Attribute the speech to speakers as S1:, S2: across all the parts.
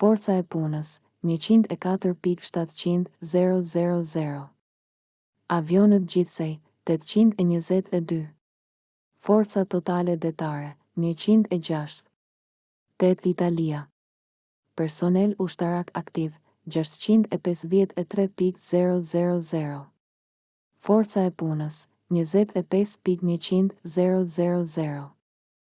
S1: Forca e punës, njëqind e katër pikë shtatëqind, zero, zero, zero. Avionët gjithsej, tetëqind e njëzet e dy. Forca totale detare, njëqind e gjashtë. Tetë Italia. Personel ushtarak aktiv, gjashtëqind e pesëdhjetë e tre pikë zero, zero, zero. Forca e punës, njëzet e pesë pikë njëqind, zero, zero, zero.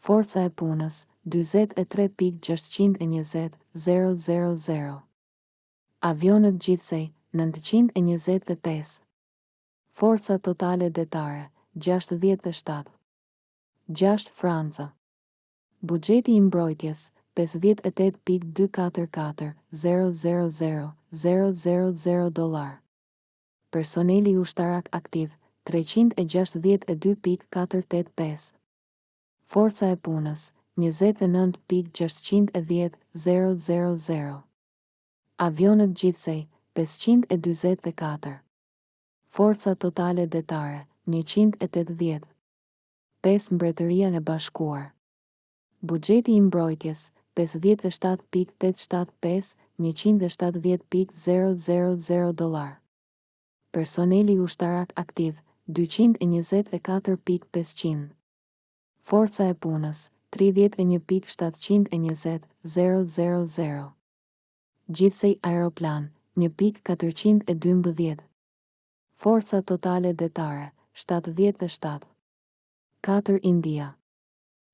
S1: Forca e punës, dyzet e tre pikë gjashtëqind e njëzet, zero, zero, zero. Avionët gjithsej, nëntëqind e njëzet e pesë. Forca totale detare, gjashtëdhjetë e shtatë. Gjashtë, Franca. Buxheti i mbrojtjes, pesëdhjetë e tetë pikë dy katër katër, zero, zero, zero, zero, zero, zero dollarë. Personeli ushtarak aktiv, treqind e gjashtëdhjetë e dy pikë katër tetë pesë. Forca e punës, njëzet e nëntë pikë gjashtëqind e dhjetë, zero, zero, zero. Avionët gjithsej, pesëqind e dyzet e katër. Forca totale detare, njëqind e tetëdhjetë. Pesë Mbretëria e Bashkuar. Buxheti i Mbrojtjes, pesëdhjetë e shtatë pikë tetëdhjetë e shtatë, pesë, njëqind e shtatëdhjetë pikë zero, zero, zero dollarë. Personeli ushtarak aktiv, dyqind e njëzet e katër pikë pesëqind. Forca e punës, tridhjetë e një pikë shtatëqind e njëzet, zero, zero, zero. Gjithsej aeroplan, një pikë katërqind e dymbëdhjetë. Forca totale detare, shtatëdhjetë e shtatë. Katër India.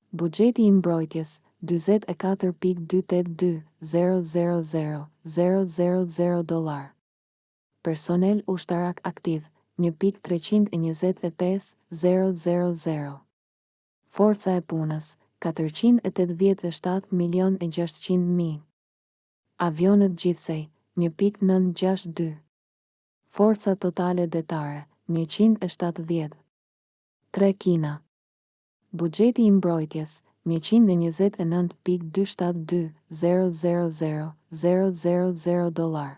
S1: Buxheti i mbrojtjes, dyzet e katër pikë dy tetë dy, zero, zero, zero, zero, zero, zero dollarë. Personel ushtarak aktiv, një pikë treqind e njëzet e pesë, zero, zero, zero. Forca e punës, katërqind e tetëdhjetë e shtatë milionë e gjashtëqind mijë. Avionët gjithsej, një pikë nëntë gjashtë dy. Forca totale detare, njëqind e shtatëdhjetë. Tre Kina. Buxheti i mbrojtjes, njëqind e njëzet e nëntë pikë dy shtatë dy, zero, zero, zero, zero, zero, zero dollarë.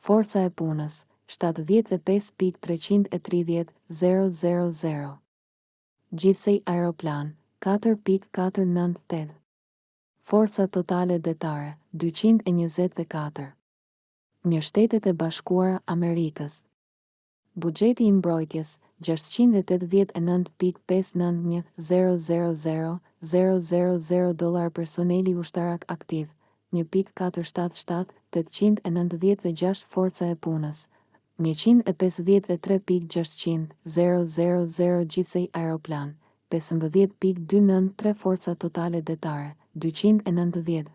S1: Forca e punës, shtatëdhjetë e pesë pikë treqind e tridhjetë, zero, zero, zero. Gjithsej aeroplan, katër pikë katër nëntë tetë. Forca totale detare, dyqind e njëzet e katër. Një Shtetet e Bashkuara Amerikës. Buxheti i Mbrojtjes, gjashtëqind e tetëdhjetë e nëntë pikë pesë nëntë një, zero, zero, zero, zero, zero, zero dollarë Personeli ushtarak aktiv, një pikë katër shtatë shtatë, tetëqind e nëntëdhjetë e gjashtë Forca e punës, njëqind e pesëdhjetë e tre pikë gjashtëqind, zero, zero, zero Gjithsej aeroplan, pesëmbëdhjetë pikë dy nëntë tre Forca totale detare, dyqind e nëntëdhjetë.